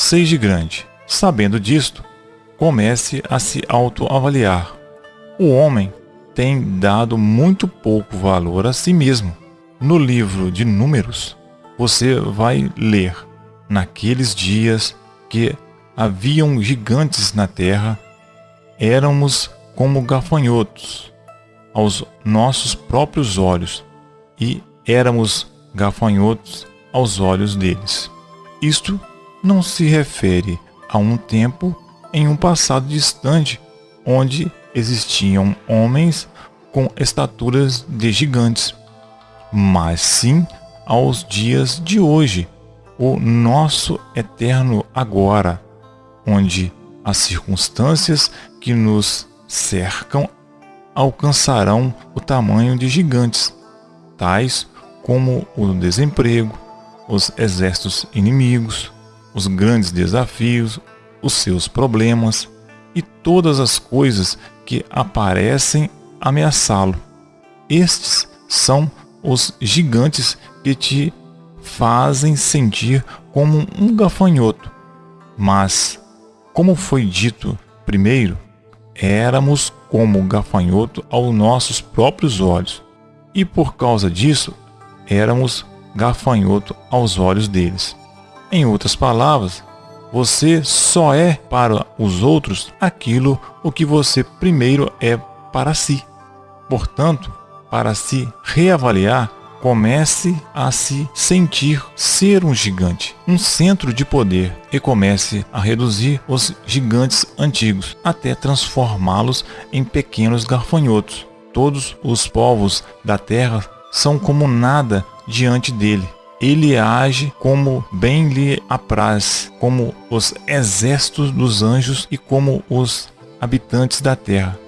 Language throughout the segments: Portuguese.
seja grande. Sabendo disto, comece a se autoavaliar. O homem tem dado muito pouco valor a si mesmo. No livro de Números, você vai ler: Naqueles dias que haviam gigantes na terra, éramos como gafanhotos aos nossos próprios olhos e éramos gafanhotos aos olhos deles. Isto não se refere a um tempo em um passado distante onde existiam homens com estaturas de gigantes, mas sim aos dias de hoje, o nosso eterno agora, onde as circunstâncias que nos cercam alcançarão o tamanho de gigantes, tais como o desemprego, os exércitos inimigos, os grandes desafios, os seus problemas e todas as coisas que aparecem ameaçá-lo. Estes são os gigantes que te fazem sentir como um gafanhoto. Mas, como foi dito primeiro, éramos como gafanhoto aos nossos próprios olhos, e por causa disso éramos gafanhoto aos olhos deles. Em outras palavras, você só é para os outros aquilo o que você primeiro é para si. Portanto, para se reavaliar, comece a se sentir ser um gigante, um centro de poder e comece a reduzir os gigantes antigos até transformá-los em pequenos garfanhotos. Todos os povos da terra são como nada diante dele. Ele age como bem lhe apraz, como os exércitos dos anjos e como os habitantes da terra.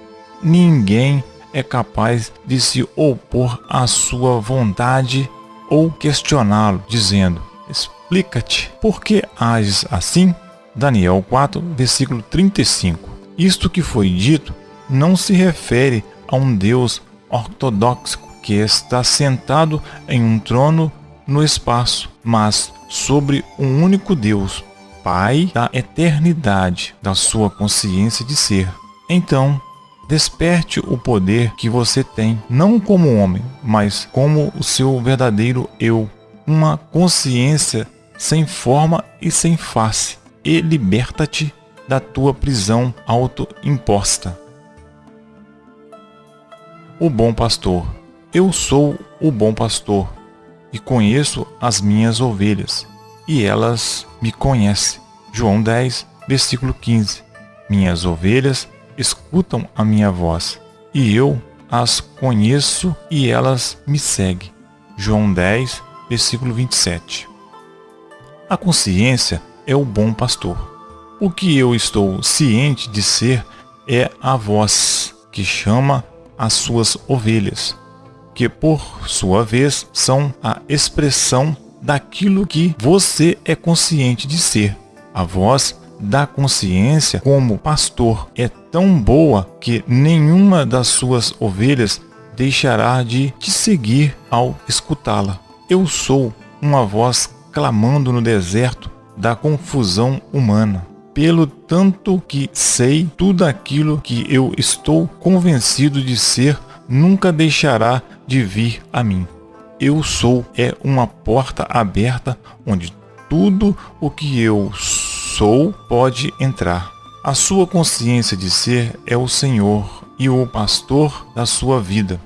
Ninguém é capaz de se opor à sua vontade ou questioná-lo, dizendo: Explica-te, por que ages assim? Daniel 4, versículo 35. Isto que foi dito não se refere a um Deus ortodoxo que está sentado em um trono no espaço, mas sobre um único Deus, Pai da eternidade, da sua consciência de ser. Então, desperte o poder que você tem, não como homem, mas como o seu verdadeiro eu, uma consciência sem forma e sem face, e liberta-te da tua prisão autoimposta. O bom pastor. Eu sou o bom pastor e conheço as minhas ovelhas, e elas me conhecem. João 10, versículo 15. Minhas ovelhas escutam a minha voz, e eu as conheço e elas me seguem. João 10, versículo 27. A consciência é o bom pastor. O que eu estou ciente de ser é a voz que chama as suas ovelhas que por sua vez são a expressão daquilo que você é consciente de ser. A voz da consciência como pastor é tão boa que nenhuma das suas ovelhas deixará de te seguir ao escutá-la. Eu sou uma voz clamando no deserto da confusão humana. Pelo tanto que sei tudo aquilo que eu estou convencido de ser, nunca deixará de vir a mim. Eu sou é uma porta aberta onde tudo o que eu sou pode entrar. A sua consciência de ser é o Senhor e o pastor da sua vida.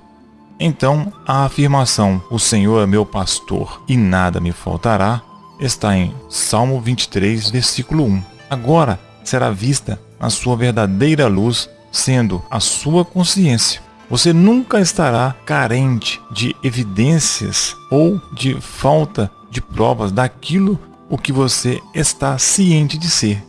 Então, a afirmação, o Senhor é meu pastor e nada me faltará, está em Salmo 23, versículo 1. Agora será vista a sua verdadeira luz, sendo a sua consciência. Você nunca estará carente de evidências ou de falta de provas daquilo o que você está ciente de ser.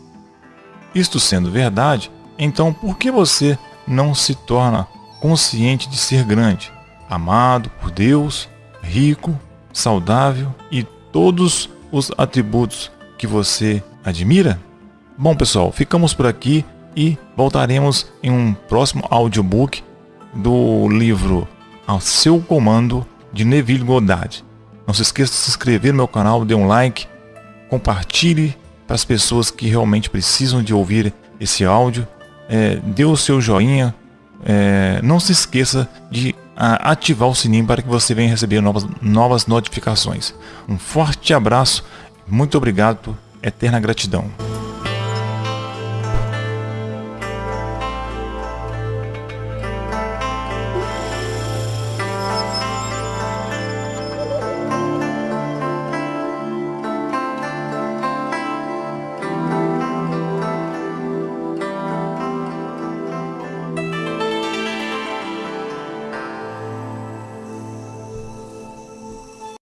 Isto sendo verdade, então por que você não se torna consciente de ser grande, amado por Deus, rico, saudável e todos os atributos que você admira? Bom, pessoal, ficamos por aqui e voltaremos em um próximo audiobook do livro Ao Seu Comando, de Neville Goddard. Não se esqueça de se inscrever no meu canal, dê um like, compartilhe para as pessoas que realmente precisam de ouvir esse áudio. É, dê o seu joinha. É, não se esqueça de ativar o sininho para que você venha receber novas, novas notificações. Um forte abraço. Muito obrigado. Eterna gratidão.